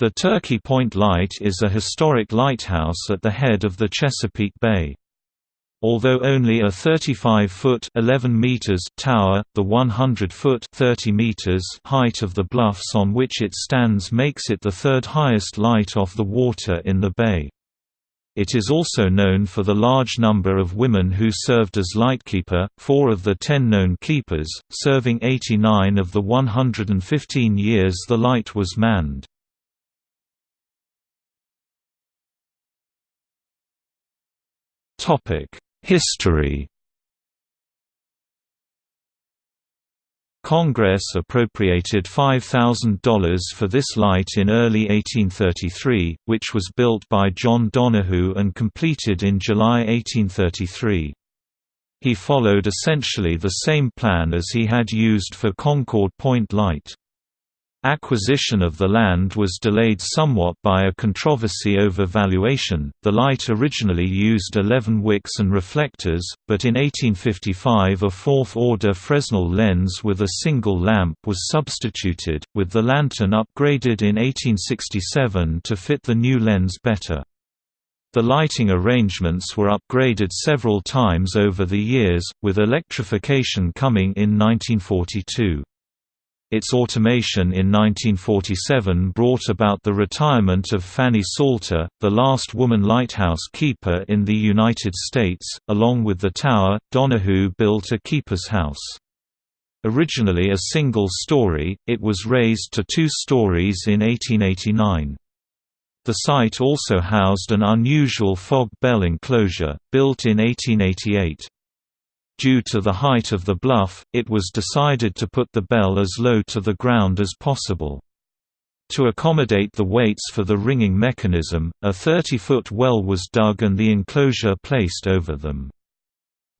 The Turkey Point Light is a historic lighthouse at the head of the Chesapeake Bay. Although only a 35-foot (11 meters) tower, the 100-foot (30 meters) height of the bluffs on which it stands makes it the third highest light off the water in the bay. It is also known for the large number of women who served as lightkeeper, four of the ten known keepers, serving 89 of the 115 years the light was manned. History Congress appropriated $5,000 for this light in early 1833, which was built by John Donahoo and completed in July 1833. He followed essentially the same plan as he had used for Concord Point Light. Acquisition of the land was delayed somewhat by a controversy over valuation. The light originally used 11 wicks and reflectors, but in 1855 a fourth order Fresnel lens with a single lamp was substituted, with the lantern upgraded in 1867 to fit the new lens better. The lighting arrangements were upgraded several times over the years, with electrification coming in 1942. Its automation in 1947 brought about the retirement of Fanny Salter, the last woman lighthouse keeper in the United States. Along with the tower, Donahoo built a keeper's house. Originally a single story, it was raised to two stories in 1889. The site also housed an unusual fog bell enclosure, built in 1888. Due to the height of the bluff, it was decided to put the bell as low to the ground as possible. To accommodate the weights for the ringing mechanism, a 30-foot well was dug and the enclosure placed over them.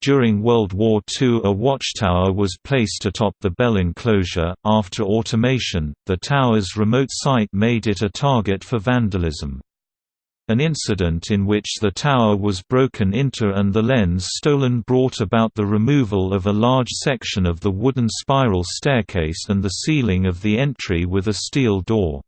During World War II a watchtower was placed atop the bell enclosure. After automation, the tower's remote site made it a target for vandalism. An incident in which the tower was broken into and the lens stolen brought about the removal of a large section of the wooden spiral staircase and the ceiling of the entry with a steel door.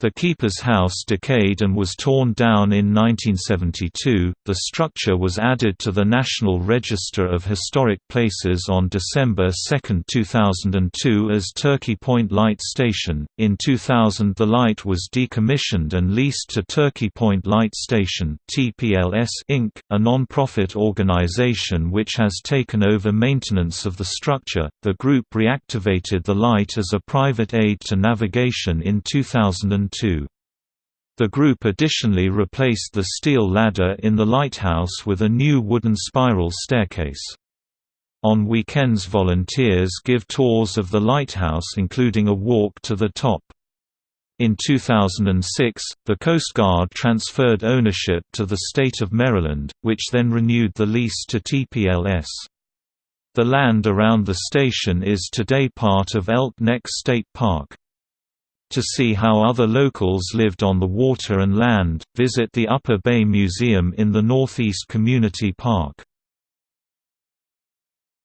The keeper's house decayed and was torn down in 1972. The structure was added to the National Register of Historic Places on December 2, 2002 as Turkey Point Light Station. In 2000, the light was decommissioned and leased to Turkey Point Light Station (TPLS) Inc., a non-profit organization which has taken over maintenance of the structure. The group reactivated the light as a private aid to navigation in 2002. The group additionally replaced the steel ladder in the lighthouse with a new wooden spiral staircase. On weekends volunteers give tours of the lighthouse including a walk to the top. In 2006, the Coast Guard transferred ownership to the state of Maryland, which then renewed the lease to TPLS. The land around the station is today part of Elk Neck State Park. To see how other locals lived on the water and land, visit the Upper Bay Museum in the Northeast Community Park.